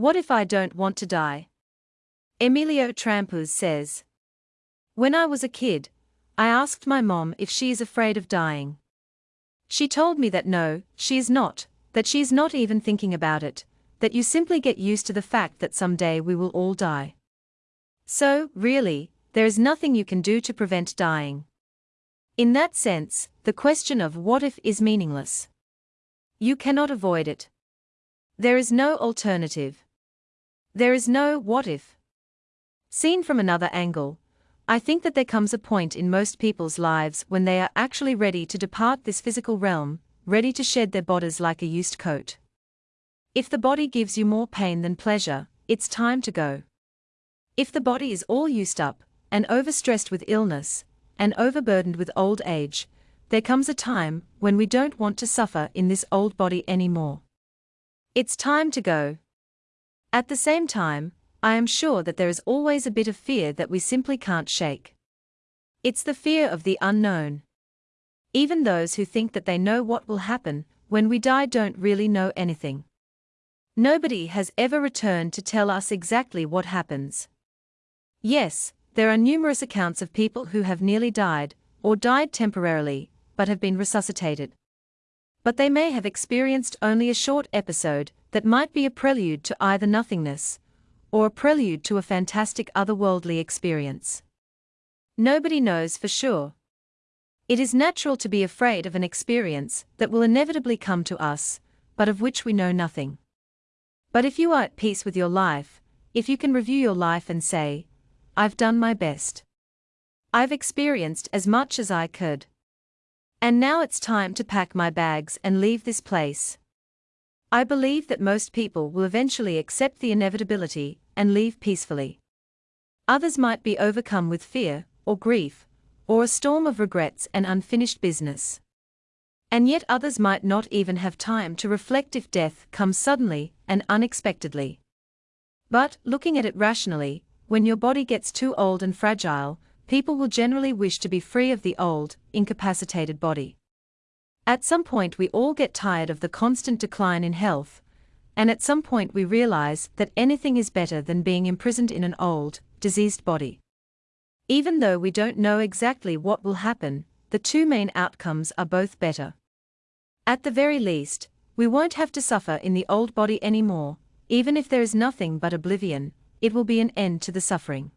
What if I don't want to die? Emilio Trampuz says. When I was a kid, I asked my mom if she is afraid of dying. She told me that no, she is not, that she is not even thinking about it, that you simply get used to the fact that someday we will all die. So, really, there is nothing you can do to prevent dying. In that sense, the question of what if is meaningless. You cannot avoid it. There is no alternative. There is no what if. Seen from another angle, I think that there comes a point in most people's lives when they are actually ready to depart this physical realm, ready to shed their bodies like a used coat. If the body gives you more pain than pleasure, it's time to go. If the body is all used up, and overstressed with illness, and overburdened with old age, there comes a time when we don't want to suffer in this old body anymore. It's time to go. At the same time, I am sure that there is always a bit of fear that we simply can't shake. It's the fear of the unknown. Even those who think that they know what will happen when we die don't really know anything. Nobody has ever returned to tell us exactly what happens. Yes, there are numerous accounts of people who have nearly died, or died temporarily, but have been resuscitated. But they may have experienced only a short episode that might be a prelude to either nothingness, or a prelude to a fantastic otherworldly experience. Nobody knows for sure. It is natural to be afraid of an experience that will inevitably come to us, but of which we know nothing. But if you are at peace with your life, if you can review your life and say, I've done my best. I've experienced as much as I could. And now it's time to pack my bags and leave this place. I believe that most people will eventually accept the inevitability and leave peacefully. Others might be overcome with fear, or grief, or a storm of regrets and unfinished business. And yet others might not even have time to reflect if death comes suddenly and unexpectedly. But, looking at it rationally, when your body gets too old and fragile, people will generally wish to be free of the old, incapacitated body. At some point, we all get tired of the constant decline in health, and at some point, we realize that anything is better than being imprisoned in an old, diseased body. Even though we don't know exactly what will happen, the two main outcomes are both better. At the very least, we won't have to suffer in the old body anymore, even if there is nothing but oblivion, it will be an end to the suffering.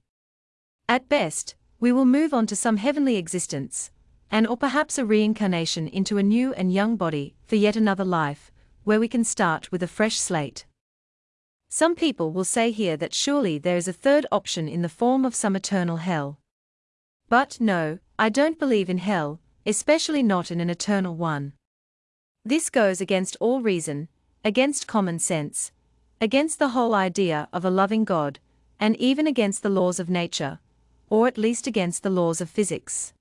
At best, we will move on to some heavenly existence, and or perhaps a reincarnation into a new and young body for yet another life, where we can start with a fresh slate. Some people will say here that surely there is a third option in the form of some eternal hell. But no, I don't believe in hell, especially not in an eternal one. This goes against all reason, against common sense, against the whole idea of a loving God, and even against the laws of nature, or at least against the laws of physics.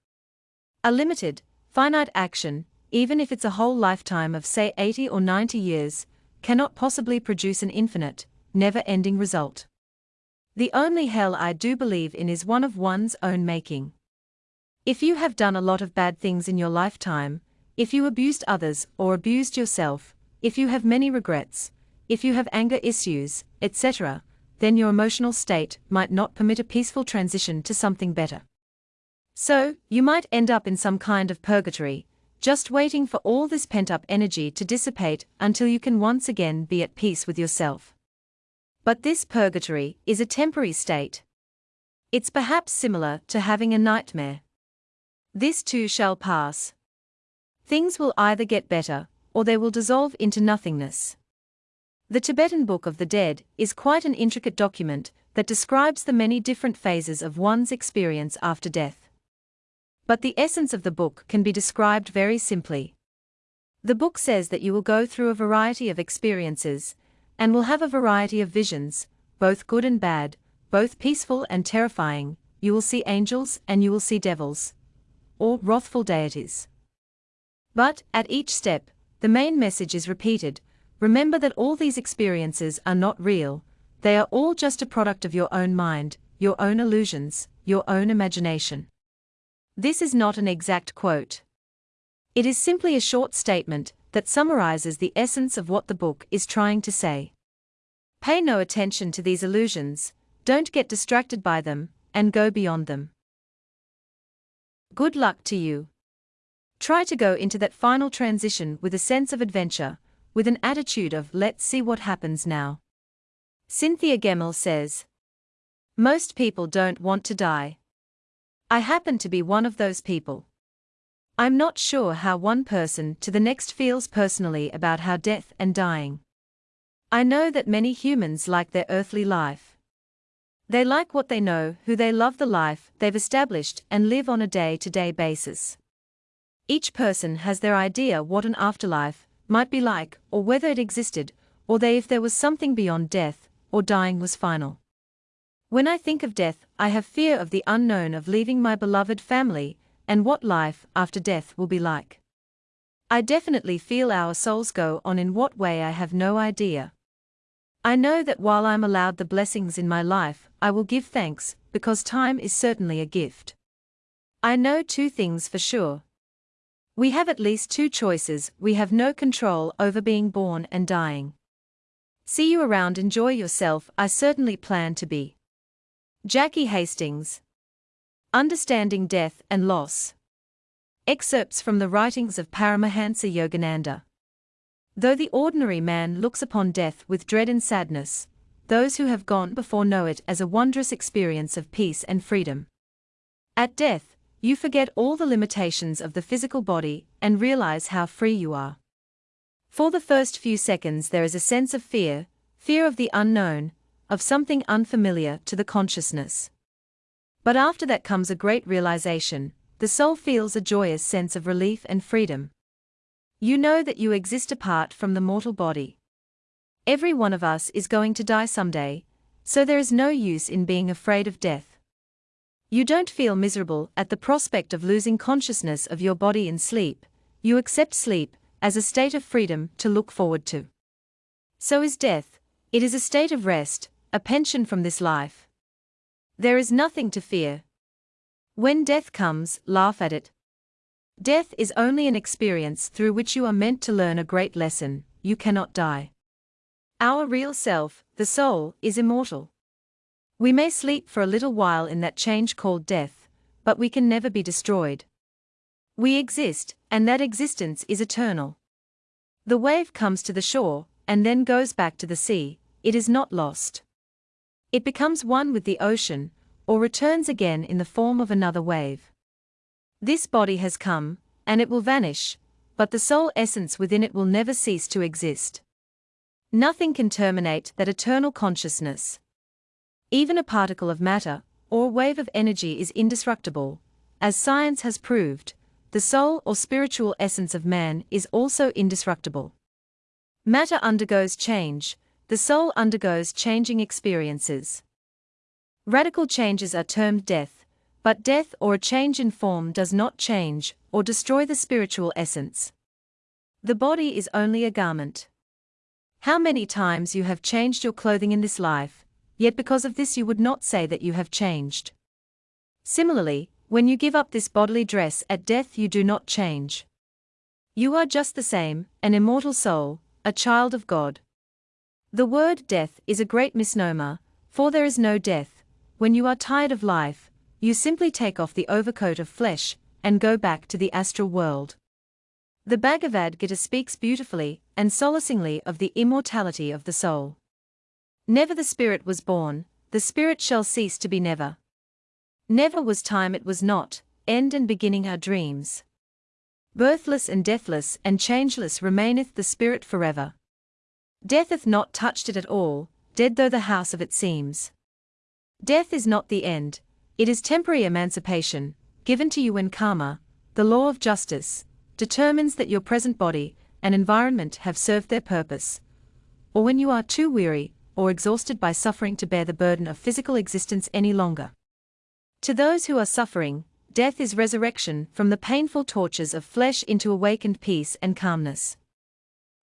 A limited, finite action, even if it's a whole lifetime of say 80 or 90 years, cannot possibly produce an infinite, never-ending result. The only hell I do believe in is one of one's own making. If you have done a lot of bad things in your lifetime, if you abused others or abused yourself, if you have many regrets, if you have anger issues, etc., then your emotional state might not permit a peaceful transition to something better. So, you might end up in some kind of purgatory, just waiting for all this pent up energy to dissipate until you can once again be at peace with yourself. But this purgatory is a temporary state. It's perhaps similar to having a nightmare. This too shall pass. Things will either get better, or they will dissolve into nothingness. The Tibetan Book of the Dead is quite an intricate document that describes the many different phases of one's experience after death. But the essence of the book can be described very simply. The book says that you will go through a variety of experiences, and will have a variety of visions, both good and bad, both peaceful and terrifying, you will see angels and you will see devils. Or wrathful deities. But, at each step, the main message is repeated remember that all these experiences are not real, they are all just a product of your own mind, your own illusions, your own imagination. This is not an exact quote. It is simply a short statement that summarizes the essence of what the book is trying to say. Pay no attention to these illusions, don't get distracted by them, and go beyond them. Good luck to you. Try to go into that final transition with a sense of adventure, with an attitude of let's see what happens now. Cynthia Gemmell says, Most people don't want to die. I happen to be one of those people. I'm not sure how one person to the next feels personally about how death and dying. I know that many humans like their earthly life. They like what they know, who they love, the life they've established, and live on a day to day basis. Each person has their idea what an afterlife might be like, or whether it existed, or they if there was something beyond death, or dying was final. When I think of death, I have fear of the unknown of leaving my beloved family, and what life after death will be like. I definitely feel our souls go on in what way I have no idea. I know that while I'm allowed the blessings in my life, I will give thanks, because time is certainly a gift. I know two things for sure. We have at least two choices, we have no control over being born and dying. See you around, enjoy yourself, I certainly plan to be. Jackie Hastings. Understanding Death and Loss. Excerpts from the writings of Paramahansa Yogananda. Though the ordinary man looks upon death with dread and sadness, those who have gone before know it as a wondrous experience of peace and freedom. At death, you forget all the limitations of the physical body and realize how free you are. For the first few seconds, there is a sense of fear fear of the unknown, of something unfamiliar to the consciousness. But after that comes a great realization the soul feels a joyous sense of relief and freedom. You know that you exist apart from the mortal body. Every one of us is going to die someday, so there is no use in being afraid of death. You don't feel miserable at the prospect of losing consciousness of your body in sleep, you accept sleep as a state of freedom to look forward to. So is death, it is a state of rest, a pension from this life. There is nothing to fear. When death comes, laugh at it. Death is only an experience through which you are meant to learn a great lesson you cannot die. Our real self, the soul, is immortal. We may sleep for a little while in that change called death, but we can never be destroyed. We exist, and that existence is eternal. The wave comes to the shore, and then goes back to the sea, it is not lost. It becomes one with the ocean, or returns again in the form of another wave. This body has come, and it will vanish, but the soul essence within it will never cease to exist. Nothing can terminate that eternal consciousness. Even a particle of matter, or wave of energy is indestructible. As science has proved, the soul or spiritual essence of man is also indestructible. Matter undergoes change, the soul undergoes changing experiences. Radical changes are termed death, but death or a change in form does not change or destroy the spiritual essence. The body is only a garment. How many times you have changed your clothing in this life, yet because of this you would not say that you have changed. Similarly, when you give up this bodily dress at death, you do not change. You are just the same, an immortal soul, a child of God. The word death is a great misnomer, for there is no death. When you are tired of life, you simply take off the overcoat of flesh and go back to the astral world. The Bhagavad Gita speaks beautifully and solacingly of the immortality of the soul. Never the spirit was born, the spirit shall cease to be never. Never was time it was not, end and beginning are dreams. Birthless and deathless and changeless remaineth the spirit forever. Death hath not touched it at all, dead though the house of it seems. Death is not the end, it is temporary emancipation, given to you when karma, the law of justice, determines that your present body and environment have served their purpose, or when you are too weary or exhausted by suffering to bear the burden of physical existence any longer. To those who are suffering, death is resurrection from the painful tortures of flesh into awakened peace and calmness.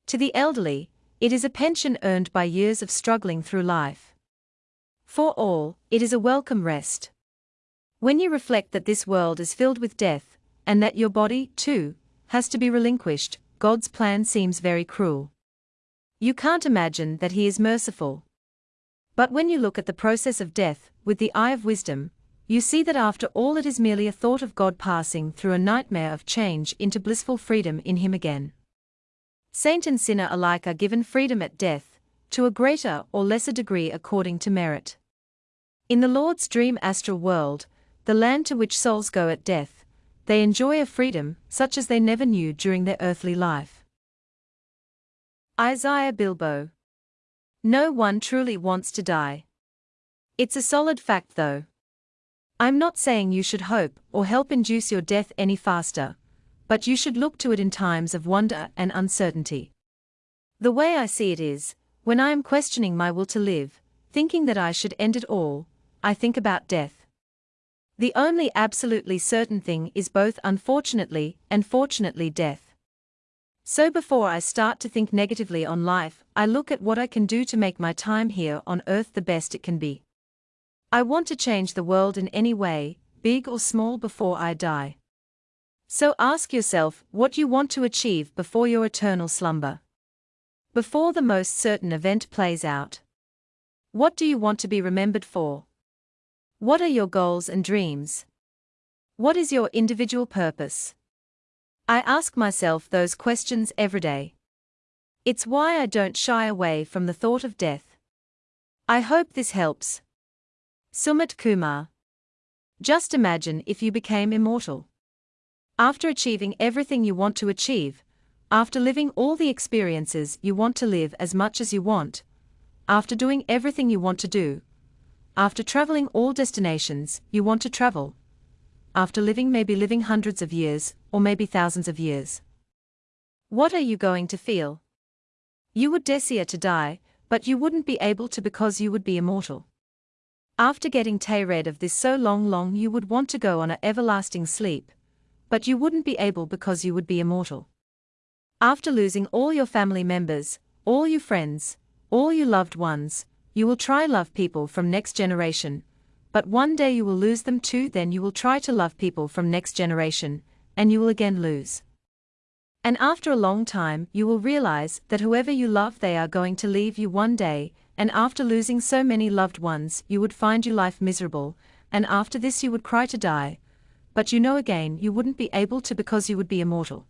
To the elderly, it is a pension earned by years of struggling through life. For all, it is a welcome rest. When you reflect that this world is filled with death, and that your body, too, has to be relinquished, God's plan seems very cruel. You can't imagine that He is merciful. But when you look at the process of death, with the eye of wisdom, you see that after all it is merely a thought of God passing through a nightmare of change into blissful freedom in Him again. Saint and sinner alike are given freedom at death, to a greater or lesser degree according to merit. In the Lord's dream astral world, the land to which souls go at death, they enjoy a freedom such as they never knew during their earthly life. Isaiah Bilbo No one truly wants to die. It's a solid fact though. I'm not saying you should hope or help induce your death any faster, but you should look to it in times of wonder and uncertainty. The way I see it is, when I am questioning my will to live, thinking that I should end it all, I think about death. The only absolutely certain thing is both unfortunately and fortunately death. So before I start to think negatively on life, I look at what I can do to make my time here on earth the best it can be. I want to change the world in any way, big or small, before I die. So ask yourself what you want to achieve before your eternal slumber. Before the most certain event plays out. What do you want to be remembered for? What are your goals and dreams? What is your individual purpose? I ask myself those questions every day. It's why I don't shy away from the thought of death. I hope this helps. Sumit Kumar. Just imagine if you became immortal. After achieving everything you want to achieve, after living all the experiences you want to live as much as you want, after doing everything you want to do, after traveling all destinations you want to travel. After living maybe living hundreds of years, or maybe thousands of years. What are you going to feel? You would desire to die, but you wouldn't be able to because you would be immortal. After getting tired of this so long long you would want to go on a everlasting sleep, but you wouldn't be able because you would be immortal. After losing all your family members, all your friends, all your loved ones, you will try love people from next generation, but one day you will lose them too then you will try to love people from next generation, and you will again lose. And after a long time you will realize that whoever you love they are going to leave you one day, and after losing so many loved ones you would find your life miserable, and after this you would cry to die, but you know again you wouldn't be able to because you would be immortal.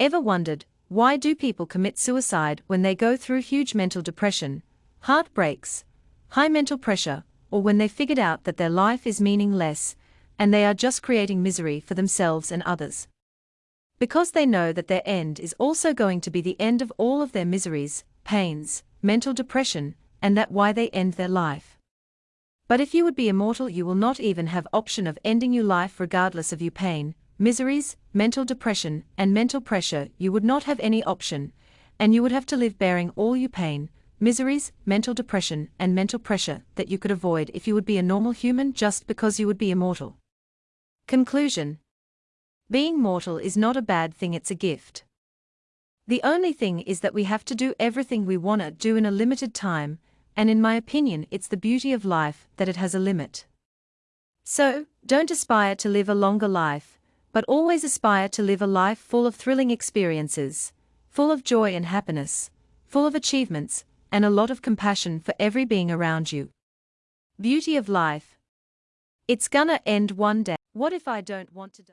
Ever wondered, why do people commit suicide when they go through huge mental depression, heartbreaks, high mental pressure, or when they figured out that their life is meaningless and they are just creating misery for themselves and others. Because they know that their end is also going to be the end of all of their miseries, pains, mental depression, and that why they end their life. But if you would be immortal you will not even have option of ending your life regardless of your pain, miseries, mental depression, and mental pressure you would not have any option, and you would have to live bearing all your pain, miseries, mental depression, and mental pressure that you could avoid if you would be a normal human just because you would be immortal. Conclusion Being mortal is not a bad thing, it's a gift. The only thing is that we have to do everything we want to do in a limited time, and in my opinion, it's the beauty of life that it has a limit. So, don't aspire to live a longer life, but always aspire to live a life full of thrilling experiences, full of joy and happiness, full of achievements, and a lot of compassion for every being around you. Beauty of life. It's gonna end one day. What if I don't want to die?